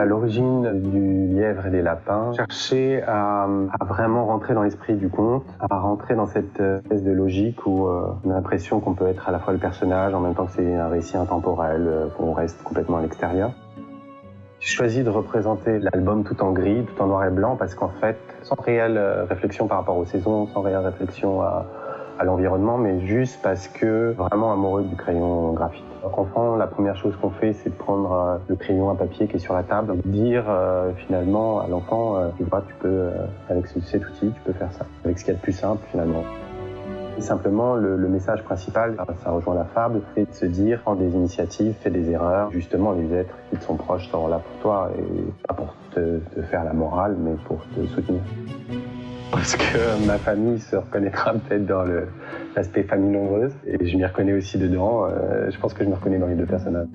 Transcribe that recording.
À l'origine du lièvre et des lapins, chercher à, vraiment rentrer dans l'esprit du conte, à rentrer dans cette espèce de logique où euh, on a l'impression qu'on peut être à la fois le personnage en même temps que c'est un récit intemporel, euh, qu'on reste complètement à l'extérieur. J'ai choisi de représenter l'album tout en gris, tout en noir et blanc, parce qu'en fait, sans réelle euh, réflexion par rapport aux saisons, sans réelle réflexion à, à l'environnement, mais juste parce que vraiment amoureux du crayon graphite. Enfant, la première chose qu'on fait, c'est de prendre euh, le crayon à papier qui est sur la table, et dire euh, finalement à l'enfant, euh, tu vois, tu peux, avec ce, cet outil, tu peux faire ça, avec ce qu'il y a de plus simple finalement. Simplement, le, message principal, ça rejoint la fable, c'est de se dire, prends des initiatives, fais des erreurs. Justement, les êtres qui te sont proches seront là pour toi, et pas pour te faire la morale, mais pour te soutenir. Parce que ma famille se reconnaîtra peut-être dans l'aspect famille nombreuse, et je m'y reconnais aussi dedans. Euh, je pense que je me reconnais dans les deux personnages.